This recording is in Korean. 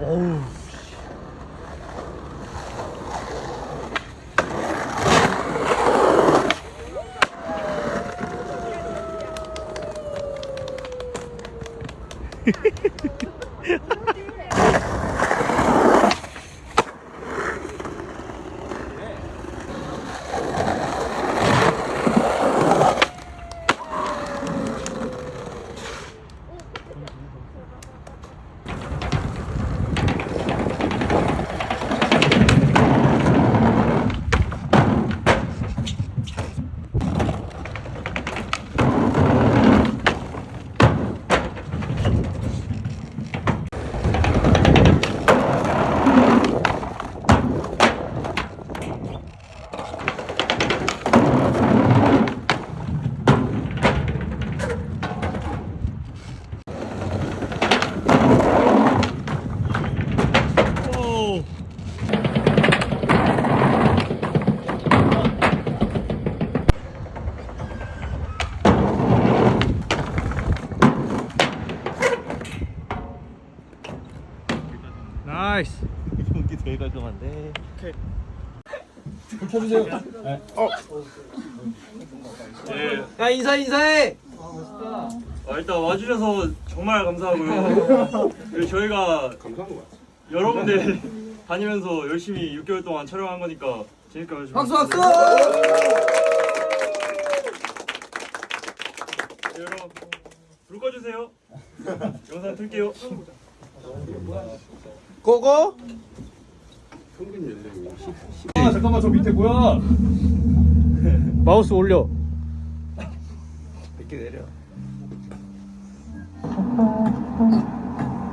어우. 오. 나이스. 경기 되게 깔끔한데. 야 인사 인사해. 아, 일단 와주셔서 정말 감사하고요. 그리고 저희가 여러 군데 다니면서 열심히 6개월 동안 촬영한 거니까 재밌게 봐주시면 박수 박수. 네, 여러분 불 꺼주세요. 영상 틀게요. 고고. 아 잠깐만 저 밑에 뭐야? 마우스 올려. 이렇게 내려.